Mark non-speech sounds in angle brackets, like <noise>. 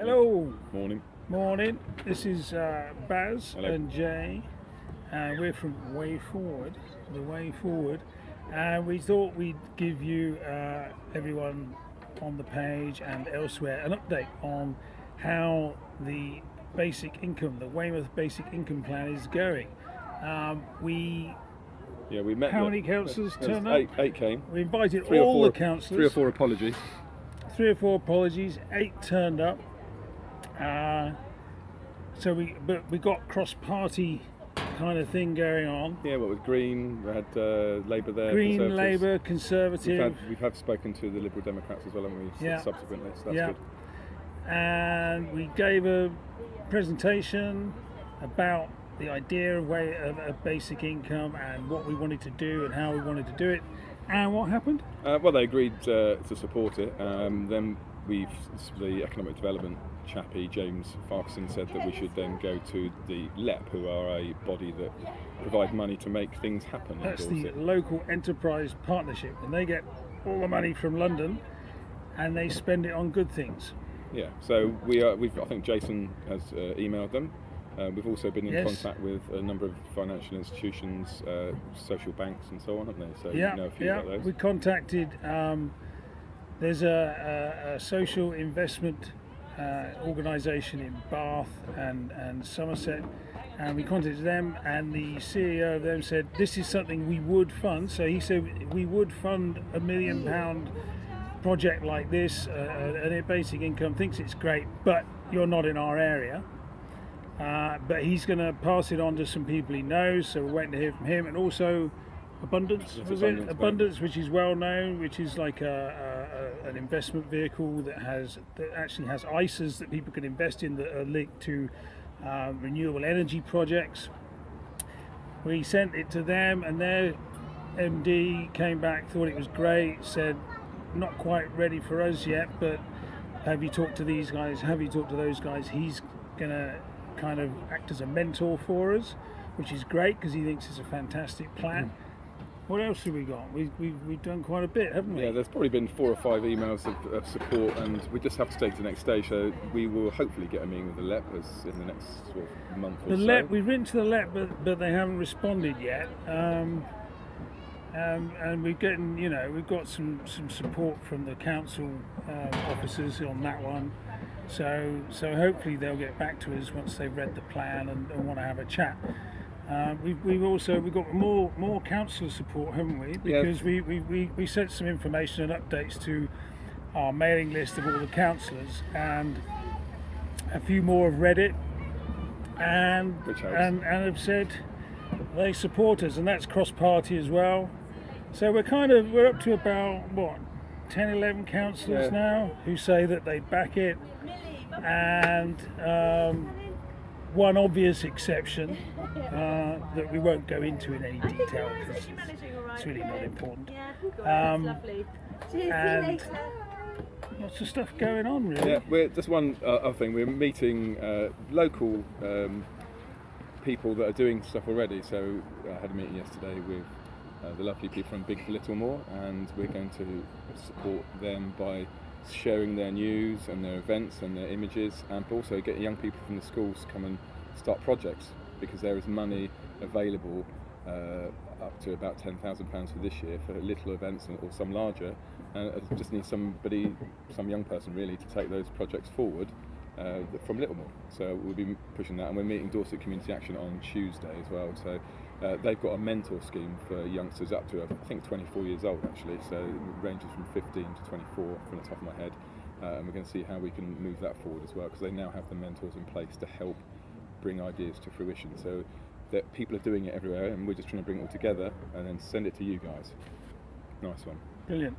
Hello. Morning. Morning. This is uh, Baz Hello. and Jay. Uh, we're from Way Forward, the Way Forward, and we thought we'd give you, uh, everyone on the page and elsewhere, an update on how the basic income, the Weymouth Basic Income Plan, is going. Um, we Yeah, we met. How many councillors turned up? eight, Eight came. we invited Three all four. the councillors. Three or four apologies. three or four apologies, eight turned up. Uh, so we, but we got cross-party kind of thing going on. Yeah, what with Green, we had uh, Labour there. Green. Labour, We've Conservative, had, we have spoken to the Liberal Democrats as well, haven't we? Yeah. Subsequently, so that's Yeah. good. and we gave a presentation about the idea of, way, of, of basic income and what we wanted to do and how we wanted to do it. And what happened? Uh, well, they agreed uh, to support it. Um, then we've the economic development chappie James Farquharson said that we should then go to the LEP, who are a body that provide money to make things happen. That's the local enterprise partnership, and they get all the money from London, and they spend it on good things. Yeah, so we are. We've. I think Jason has uh, emailed them. Uh, we've also been in Yes. contact with a number of financial institutions, uh, social banks, and so on, haven't they? So yeah, you know a few yeah. about those. We contacted. Um, there's a, a, a social investment uh, organisation in Bath and and Somerset, and we contacted them. And the CEO of them said this is something we would fund. So he said we would fund a million pound project like this, uh, and a basic income thinks it's great, but you're not in our area. Uh, but he's going to pass it on to some people he knows, so we're waiting to hear from him. And also, Abundance, was Abundance it? Abundance, which is well known, which is like a, a, an investment vehicle that has that actually has ISAs that people can invest in that are linked to uh, renewable energy projects. We sent it to them, and their MD came back, thought it was great, said not quite ready for us yet, but have you talked to these guys? Have you talked to those guys? He's gonna kind of act as a mentor for us, which is great because he thinks it's a fantastic plan. What else have we got? We, we, we've done quite a bit, haven't we? yeah, there's probably been four or five emails of, of support, and we just have to take to the next stage. So we will hopefully get a meeting with the LEP as in the next sort of month or The so. LEP, we've written to the LEP, but, but they haven't responded yet. Um, um, and we're getting, you know, we've got some, some support from the council um, officers on that one. So so hopefully they'll get back to us once they've read the plan and, and want to have a chat. Um, we've, we've also we've got more more councillor support, haven't we? Yeah. Because we, we, we, we sent some information and updates to our mailing list of all the councillors, and a few more have read it and Which helps. and and have said they support us, and that's cross party as well. So we're kind of we're up to about what 10, 11 councillors Yeah. now who say that they back it, and um, one obvious exception <laughs> uh, that we won't go into in any detail because it's, it's really not important. Yeah, Um, lovely. Cheers, see you and- later. Lots of stuff going on, really. Yeah, we're just one uh, other thing. We're meeting uh, local um, people that are doing stuff already. So I had a meeting yesterday with uh, the lovely people from Big for Littlemoor, and we're going to support them by sharing their news and their events and their images, and also getting young people from the schools to come and start projects because there is money available uh, up to about £10,000 for this year for little events or some larger. And I just need somebody, some young person really, to take those projects forward uh, from Littlemoor. So we'll be pushing that, and we're meeting Dorset Community Action on Tuesday as well. So uh, they've got a mentor scheme for youngsters up to I think 24 years old actually. So it ranges from 15 to 24 from the top of my head, uh, and we're going to see how we can move that forward as well because they now have the mentors in place to help bring ideas to fruition. So that people are doing it everywhere, and we're just trying to bring it all together and then send it to you guys. Nice one. Brilliant.